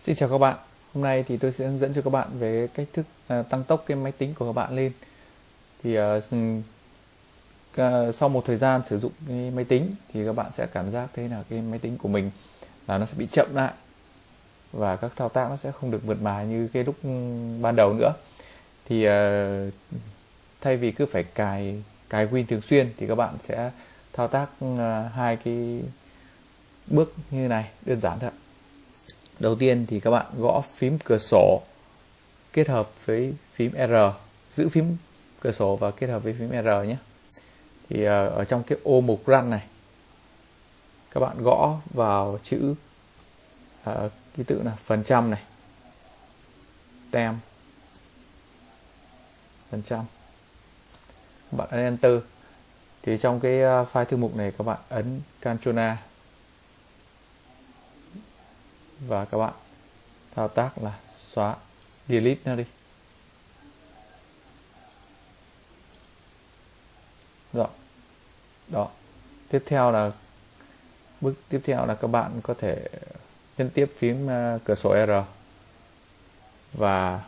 Xin chào các bạn. Hôm nay thì tôi sẽ hướng dẫn cho các bạn về cách thức à, tăng tốc cái máy tính của các bạn lên. Thì à, à, sau một thời gian sử dụng cái máy tính thì các bạn sẽ cảm giác thế là cái máy tính của mình là nó sẽ bị chậm lại và các thao tác nó sẽ không được mượt mà như cái lúc ừ, ban đầu nữa. Thì à, thay vì cứ phải cài cài Win thường xuyên thì các bạn sẽ thao tác ừ, hai cái bước như này đơn giản thôi đầu tiên thì các bạn gõ phím cửa sổ kết hợp với phím R giữ phím cửa sổ và kết hợp với phím R nhé. Thì ờ, ở trong cái ô mục run này các bạn gõ vào chữ uh, ký tự là phần trăm này. Tem. Phần trăm. Bạn ấn enter. Thì trong cái ờ, file thư mục này các bạn ấn Ctrl A và các bạn, thao tác là xóa delete nó đi. Rồi đó. Tiếp theo là, bước tiếp theo là các bạn có thể nhấn tiếp phím à, cửa sổ R. Và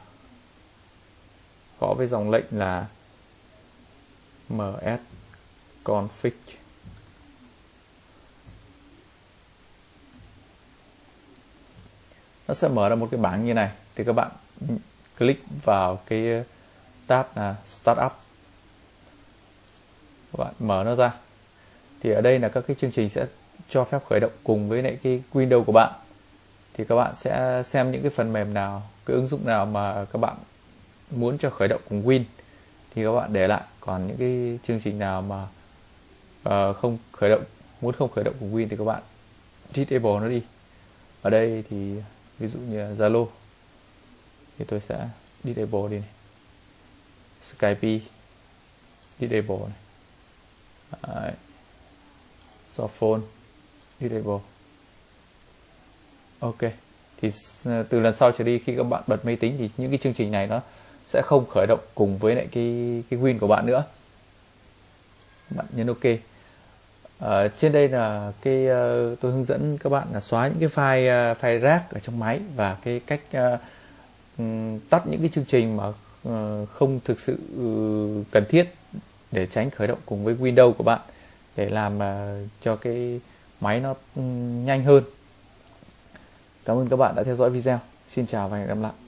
có với dòng lệnh là ms config. Nó sẽ mở ra một cái bảng như này. Thì các bạn click vào cái tab là startup. Các bạn mở nó ra. Thì ở đây là các cái chương trình sẽ cho phép khởi động cùng với lại cái Windows của bạn. Thì các bạn sẽ xem những cái phần mềm nào cái ứng dụng nào mà các bạn muốn cho khởi động cùng Win. Thì các bạn để lại. Còn những cái chương trình nào mà uh, không khởi động muốn không khởi động cùng Win thì các bạn disable nó đi. Ở đây thì ví dụ như Zalo. Thì tôi sẽ disable đi này. Skype disable này. Đấy. Softphone disable ok. Thì từ lần sau trở đi, khi các bạn bật máy tính thì những cái chương trình này nó sẽ không khởi động cùng với lại cái cái Win của bạn nữa. Bạn nhấn ok ở trên đây là cái uh, tôi hướng dẫn các bạn là xóa những cái file uh, file rác ở trong máy và cái cách uh, tắt những cái chương trình mà uh, không thực sự uh, cần thiết để tránh khởi động cùng với Windows của bạn để làm uh, cho cái máy nó um, nhanh hơn. Cảm ơn các bạn đã theo dõi video. Xin chào và hẹn gặp lại.